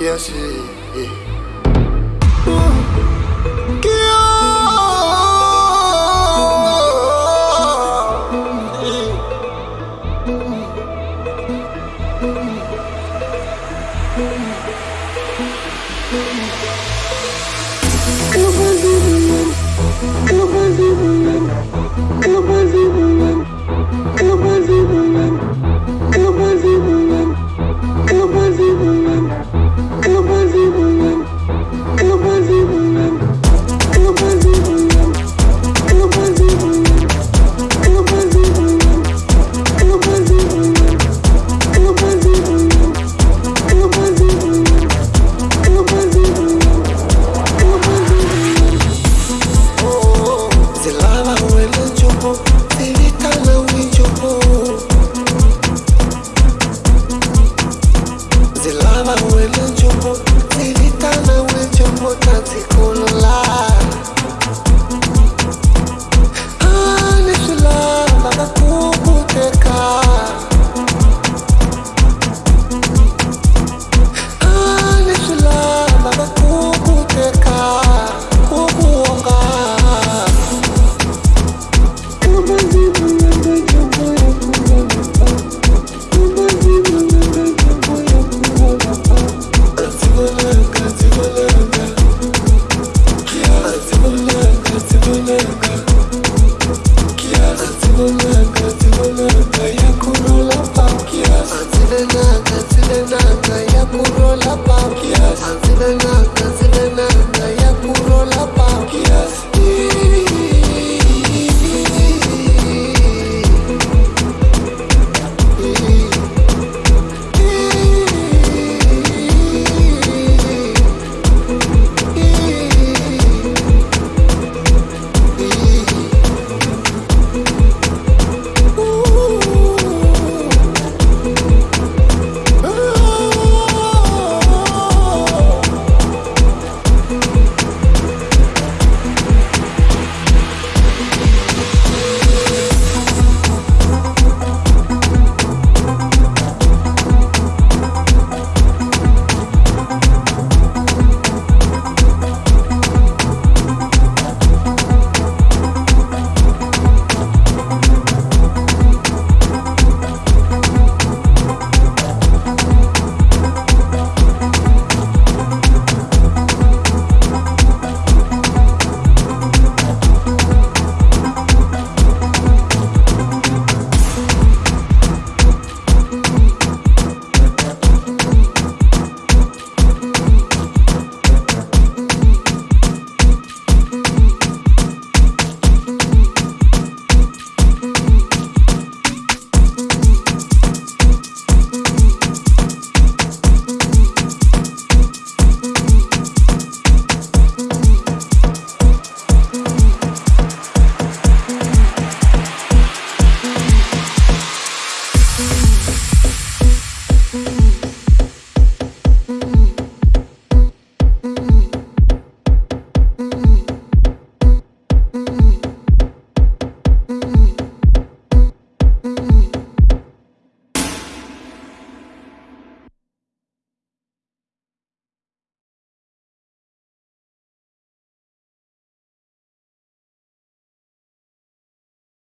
Yes, yeah. yeah. Thank. gonna lie.